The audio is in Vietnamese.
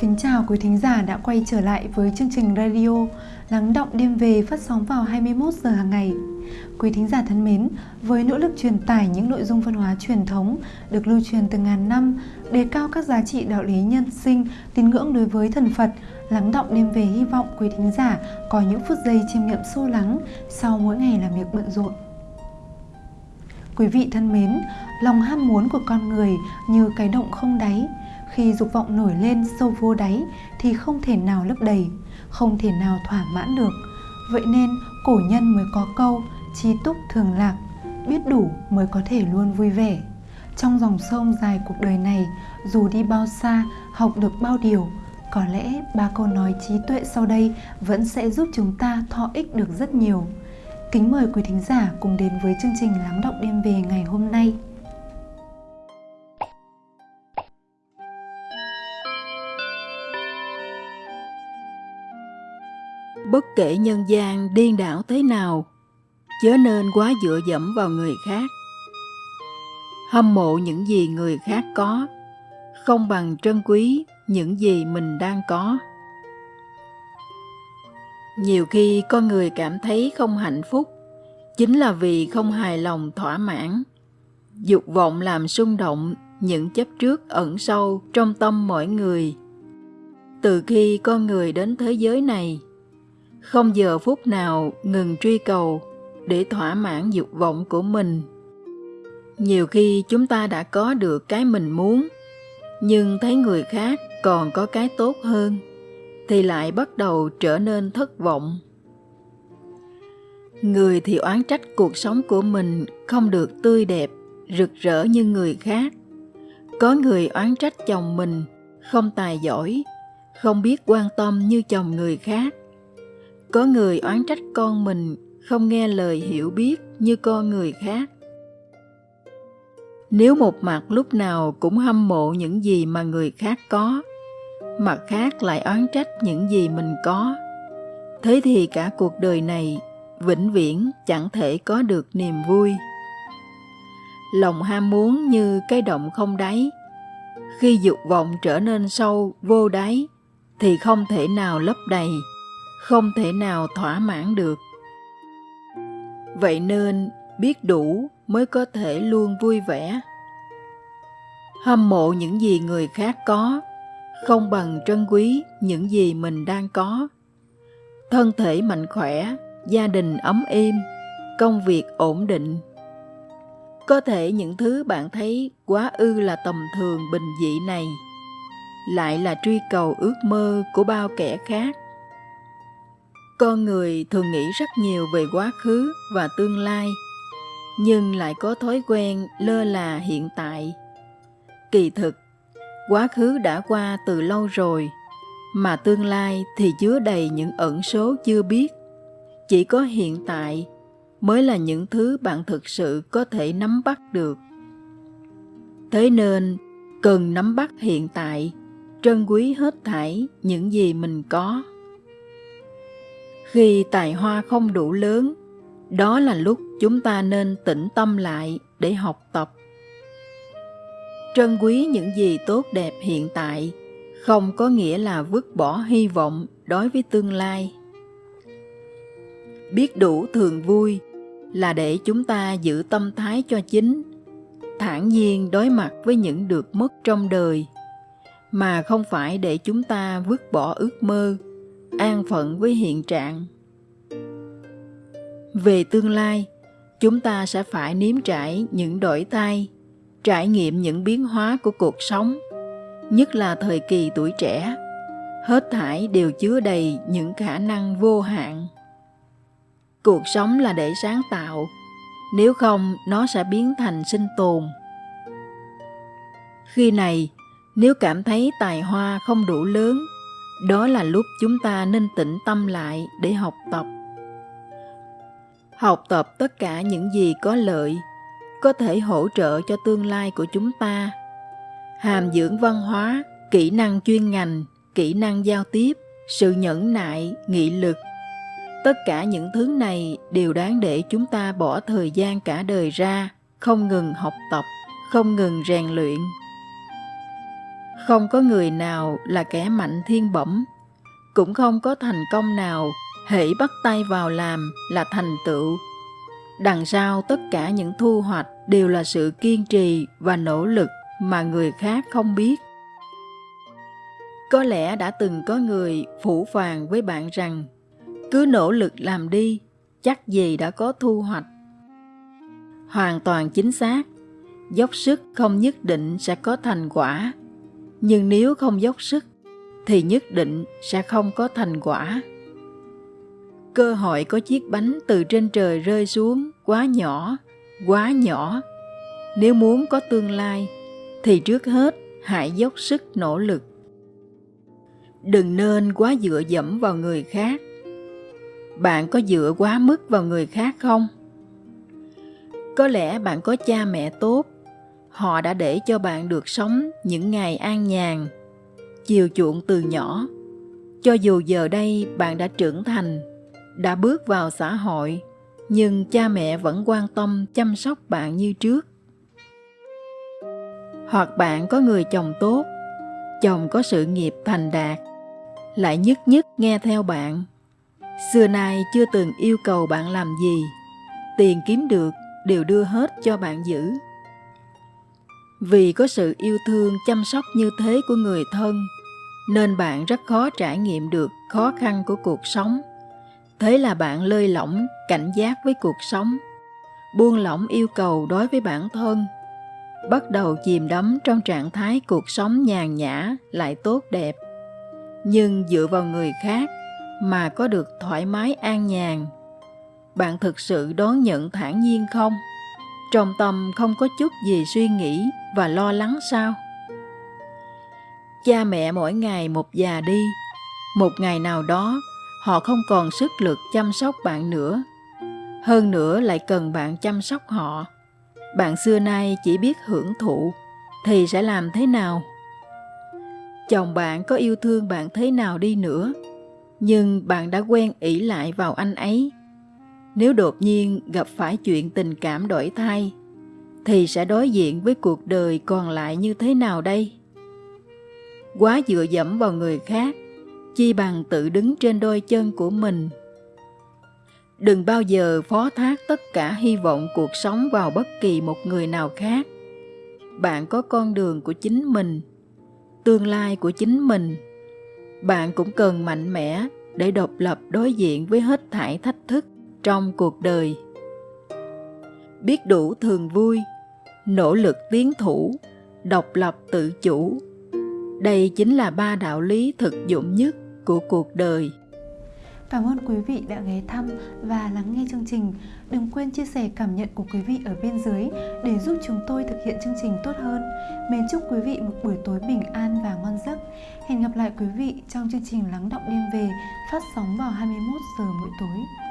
Kính chào quý thính giả đã quay trở lại với chương trình radio Lắng động đêm về phát sóng vào 21 giờ hàng ngày. Quý thính giả thân mến, với nỗ lực truyền tải những nội dung văn hóa truyền thống được lưu truyền từ ngàn năm, đề cao các giá trị đạo lý nhân sinh, tín ngưỡng đối với thần Phật, Lắng động đêm về hy vọng quý thính giả có những phút giây chiêm nghiệm sâu lắng sau mỗi ngày làm việc bận rộn. Quý vị thân mến, lòng ham muốn của con người như cái động không đáy, khi dục vọng nổi lên sâu vô đáy thì không thể nào lấp đầy, không thể nào thỏa mãn được. Vậy nên cổ nhân mới có câu chi túc thường lạc, biết đủ mới có thể luôn vui vẻ. Trong dòng sông dài cuộc đời này, dù đi bao xa, học được bao điều, có lẽ ba câu nói trí tuệ sau đây vẫn sẽ giúp chúng ta thọ ích được rất nhiều. Kính mời quý thính giả cùng đến với chương trình Lắng động đêm về ngày hôm nay. Bất kể nhân gian điên đảo thế nào, chớ nên quá dựa dẫm vào người khác. Hâm mộ những gì người khác có, không bằng trân quý những gì mình đang có. Nhiều khi con người cảm thấy không hạnh phúc, chính là vì không hài lòng thỏa mãn. Dục vọng làm xung động những chấp trước ẩn sâu trong tâm mỗi người. Từ khi con người đến thế giới này, không giờ phút nào ngừng truy cầu để thỏa mãn dục vọng của mình. Nhiều khi chúng ta đã có được cái mình muốn, nhưng thấy người khác còn có cái tốt hơn, thì lại bắt đầu trở nên thất vọng. Người thì oán trách cuộc sống của mình không được tươi đẹp, rực rỡ như người khác. Có người oán trách chồng mình không tài giỏi, không biết quan tâm như chồng người khác có người oán trách con mình, không nghe lời hiểu biết như con người khác. Nếu một mặt lúc nào cũng hâm mộ những gì mà người khác có, mặt khác lại oán trách những gì mình có, thế thì cả cuộc đời này vĩnh viễn chẳng thể có được niềm vui. Lòng ham muốn như cái động không đáy. Khi dục vọng trở nên sâu, vô đáy, thì không thể nào lấp đầy không thể nào thỏa mãn được. Vậy nên, biết đủ mới có thể luôn vui vẻ. Hâm mộ những gì người khác có, không bằng trân quý những gì mình đang có. Thân thể mạnh khỏe, gia đình ấm êm, công việc ổn định. Có thể những thứ bạn thấy quá ư là tầm thường, bình dị này, lại là truy cầu ước mơ của bao kẻ khác con người thường nghĩ rất nhiều về quá khứ và tương lai, nhưng lại có thói quen lơ là hiện tại. Kỳ thực, quá khứ đã qua từ lâu rồi, mà tương lai thì chứa đầy những ẩn số chưa biết. Chỉ có hiện tại mới là những thứ bạn thực sự có thể nắm bắt được. Thế nên, cần nắm bắt hiện tại, trân quý hết thảy những gì mình có khi tài hoa không đủ lớn, đó là lúc chúng ta nên tĩnh tâm lại để học tập. Trân quý những gì tốt đẹp hiện tại không có nghĩa là vứt bỏ hy vọng đối với tương lai. Biết đủ thường vui là để chúng ta giữ tâm thái cho chính, thản nhiên đối mặt với những được mất trong đời, mà không phải để chúng ta vứt bỏ ước mơ an phận với hiện trạng. Về tương lai, chúng ta sẽ phải nếm trải những đổi thay, trải nghiệm những biến hóa của cuộc sống, nhất là thời kỳ tuổi trẻ. Hết thảy đều chứa đầy những khả năng vô hạn. Cuộc sống là để sáng tạo, nếu không nó sẽ biến thành sinh tồn. Khi này, nếu cảm thấy tài hoa không đủ lớn đó là lúc chúng ta nên tĩnh tâm lại để học tập. Học tập tất cả những gì có lợi, có thể hỗ trợ cho tương lai của chúng ta. Hàm dưỡng văn hóa, kỹ năng chuyên ngành, kỹ năng giao tiếp, sự nhẫn nại, nghị lực. Tất cả những thứ này đều đáng để chúng ta bỏ thời gian cả đời ra, không ngừng học tập, không ngừng rèn luyện. Không có người nào là kẻ mạnh thiên bẩm, cũng không có thành công nào hễ bắt tay vào làm là thành tựu. Đằng sau tất cả những thu hoạch đều là sự kiên trì và nỗ lực mà người khác không biết. Có lẽ đã từng có người phủ phàng với bạn rằng cứ nỗ lực làm đi, chắc gì đã có thu hoạch. Hoàn toàn chính xác, dốc sức không nhất định sẽ có thành quả, nhưng nếu không dốc sức thì nhất định sẽ không có thành quả. Cơ hội có chiếc bánh từ trên trời rơi xuống quá nhỏ, quá nhỏ. Nếu muốn có tương lai thì trước hết hãy dốc sức nỗ lực. Đừng nên quá dựa dẫm vào người khác. Bạn có dựa quá mức vào người khác không? Có lẽ bạn có cha mẹ tốt, họ đã để cho bạn được sống những ngày an nhàn, chiều chuộng từ nhỏ. Cho dù giờ đây bạn đã trưởng thành, đã bước vào xã hội, nhưng cha mẹ vẫn quan tâm chăm sóc bạn như trước. Hoặc bạn có người chồng tốt, chồng có sự nghiệp thành đạt, lại nhất nhất nghe theo bạn. Xưa nay chưa từng yêu cầu bạn làm gì, tiền kiếm được đều đưa hết cho bạn giữ. Vì có sự yêu thương chăm sóc như thế của người thân, nên bạn rất khó trải nghiệm được khó khăn của cuộc sống. Thế là bạn lơi lỏng, cảnh giác với cuộc sống, buông lỏng yêu cầu đối với bản thân, bắt đầu chìm đắm trong trạng thái cuộc sống nhàn nhã lại tốt đẹp. Nhưng dựa vào người khác mà có được thoải mái an nhàn bạn thực sự đón nhận thản nhiên không trong tâm không có chút gì suy nghĩ và lo lắng sao? Cha mẹ mỗi ngày một già đi, một ngày nào đó họ không còn sức lực chăm sóc bạn nữa. Hơn nữa lại cần bạn chăm sóc họ. Bạn xưa nay chỉ biết hưởng thụ thì sẽ làm thế nào? Chồng bạn có yêu thương bạn thế nào đi nữa, nhưng bạn đã quen ỷ lại vào anh ấy nếu đột nhiên gặp phải chuyện tình cảm đổi thay, thì sẽ đối diện với cuộc đời còn lại như thế nào đây? Quá dựa dẫm vào người khác, chi bằng tự đứng trên đôi chân của mình. Đừng bao giờ phó thác tất cả hy vọng cuộc sống vào bất kỳ một người nào khác. Bạn có con đường của chính mình, tương lai của chính mình. Bạn cũng cần mạnh mẽ để độc lập đối diện với hết thảy thách thức trong cuộc đời biết đủ thường vui, nỗ lực tiến thủ, độc lập tự chủ đây chính là ba đạo lý thực dụng nhất của cuộc đời Cảm ơn quý vị đã ghé thăm và lắng nghe chương trình. Đừng quên chia sẻ cảm nhận của quý vị ở bên dưới để giúp chúng tôi thực hiện chương trình tốt hơn. Mến chúc quý vị một buổi tối bình an và ngon giấc. Hẹn gặp lại quý vị trong chương trình Lắng động đêm về phát sóng vào 21 giờ mỗi tối.